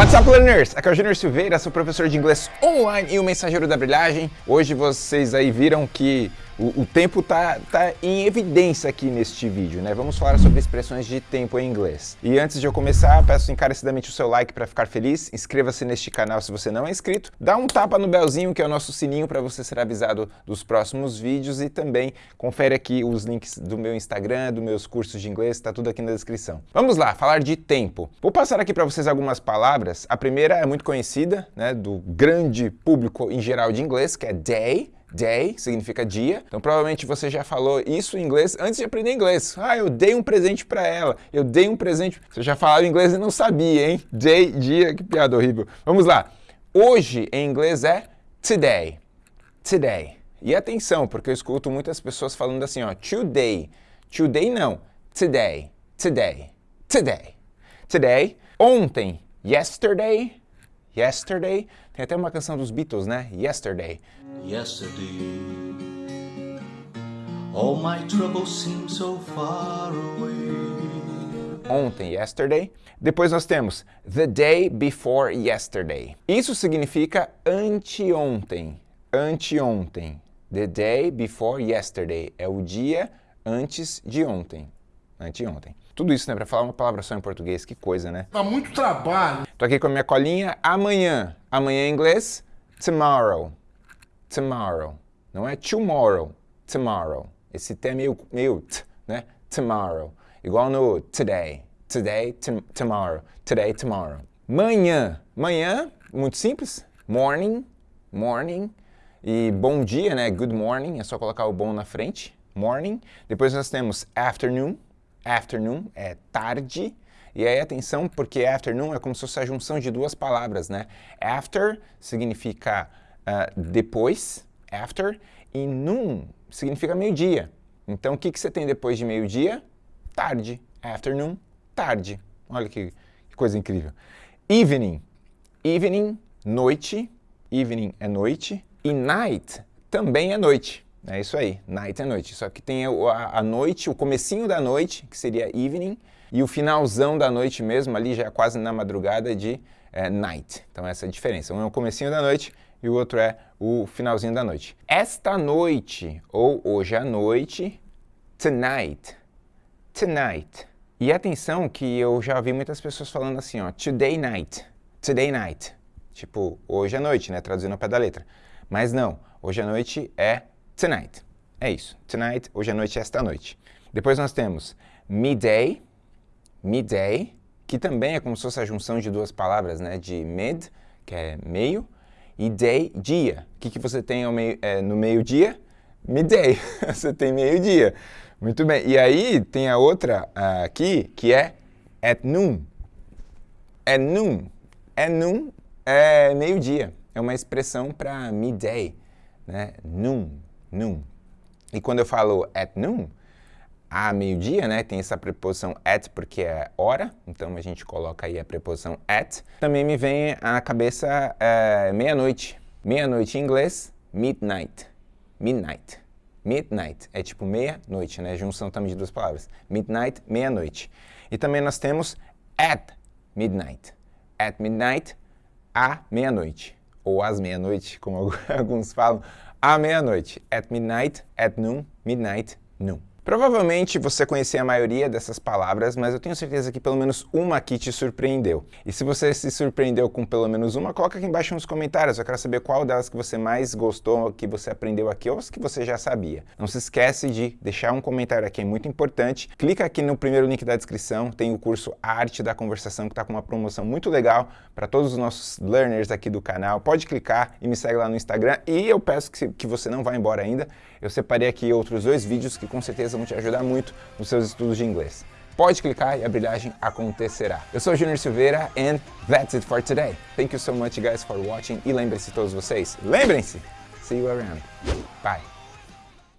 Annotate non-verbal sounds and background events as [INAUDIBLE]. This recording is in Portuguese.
What's up, learners? Aqui é o Junior Silveira, sou professor de inglês online e o mensageiro da brilhagem. Hoje vocês aí viram que o, o, tempo tá, tá em evidência aqui neste vídeo, né? Vamos falar sobre expressões de tempo em inglês. E antes de eu começar, peço encarecidamente o seu like para ficar feliz, inscreva-se neste canal se você não é inscrito, dá um tapa no belzinho, que é o nosso sininho para você ser avisado dos próximos vídeos e também confere aqui os links do meu Instagram, dos meus cursos de inglês, tá tudo aqui na descrição. Vamos lá, falar de tempo. Vou passar aqui para vocês algumas palavras. A primeira é muito conhecida, né, do grande público em geral de inglês, que é day, Day significa dia, então provavelmente você já falou isso em inglês antes de aprender inglês. Ah, eu dei um presente para ela, eu dei um presente. Você já falava inglês e não sabia, hein? Day, dia, que piada horrível. Vamos lá. Hoje em inglês é today. Today. E atenção, porque eu escuto muitas pessoas falando assim, ó, today. Today não, today, today, today. Today, ontem, yesterday, Yesterday, tem até uma canção dos Beatles, né? Yesterday. Yesterday, all my troubles seem so far away. Ontem, yesterday. Depois nós temos the day before yesterday. Isso significa anteontem. Anteontem. The day before yesterday. É o dia antes de ontem. Anteontem. Tudo isso, né, para falar uma palavra só em português, que coisa, né? Dá muito trabalho. Tô aqui com a minha colinha, amanhã. Amanhã em inglês, tomorrow. Tomorrow. Não é tomorrow, tomorrow. Esse T é meio, meio t, né? Tomorrow. Igual no today. Today, tomorrow. Today, tomorrow. Manhã. Manhã, muito simples. Morning, morning. E bom dia, né? Good morning. É só colocar o bom na frente. Morning. Depois nós temos afternoon afternoon é tarde, e aí atenção, porque afternoon é como se fosse a junção de duas palavras, né? After significa uh, depois, after, e noon significa meio-dia. Então o que, que você tem depois de meio-dia? Tarde. Afternoon, tarde. Olha que, que coisa incrível. Evening. Evening, noite. Evening é noite. E night também é noite. É isso aí, night é noite. Só que tem a, a, noite, o comecinho da noite, que seria evening, e o finalzão da noite mesmo, ali já é quase na madrugada de é, night. Então essa é a diferença. Um é o comecinho da noite e o outro é o finalzinho da noite. Esta noite, ou hoje à noite, tonight, tonight. E atenção que eu já vi muitas pessoas falando assim, ó, today night, today night. Tipo, hoje à noite, né, traduzindo ao pé da letra. Mas não, hoje à noite é tonight. É isso. Tonight, hoje à noite, esta noite. Depois nós temos midday, midday, que também é como se fosse a junção de duas palavras, né? De mid, que é meio, e day, dia. O que, que você tem meio, é, no meio-dia? Midday. [LAUGHS] você tem meio-dia. Muito bem. E aí tem a outra uh, aqui, que é at noon. At noon. At noon é meio-dia. É uma expressão para midday, né? Noon noon. E quando eu falo at noon, a meio-dia, né, tem essa preposição at porque é hora, então a gente coloca aí a preposição at. Também me vem à cabeça é, meia-noite. Meia-noite em inglês, midnight. Midnight. Midnight é tipo meia-noite, né? Junção também de duas palavras. Midnight, meia-noite. E também nós temos at midnight. At midnight, à meia-noite. Ou às meia-noite, como [LAUGHS] alguns falam à meia-noite. At midnight, at noon, midnight, noon. Provavelmente você conhecia a maioria dessas palavras, mas eu tenho certeza que pelo menos uma aqui te surpreendeu. E se você se surpreendeu com pelo menos uma, coloca aqui embaixo nos comentários. Eu quero saber qual delas que você mais gostou, que você aprendeu aqui, ou as que você já sabia. Não se esquece de deixar um comentário aqui, é muito importante. Clica aqui no primeiro link da descrição, tem o curso Arte da Conversação, que está com uma promoção muito legal para todos os nossos learners aqui do canal. Pode clicar e me segue lá no Instagram. E eu peço que, que você não vá embora ainda. Eu separei aqui outros dois vídeos que com certeza vão te ajudar muito nos seus estudos de inglês. Pode clicar e a brilhagem acontecerá. Eu sou Junior Silveira and that's it for today. Thank you so much guys for watching e lembrem-se todos vocês, lembrem-se, see you around. Bye.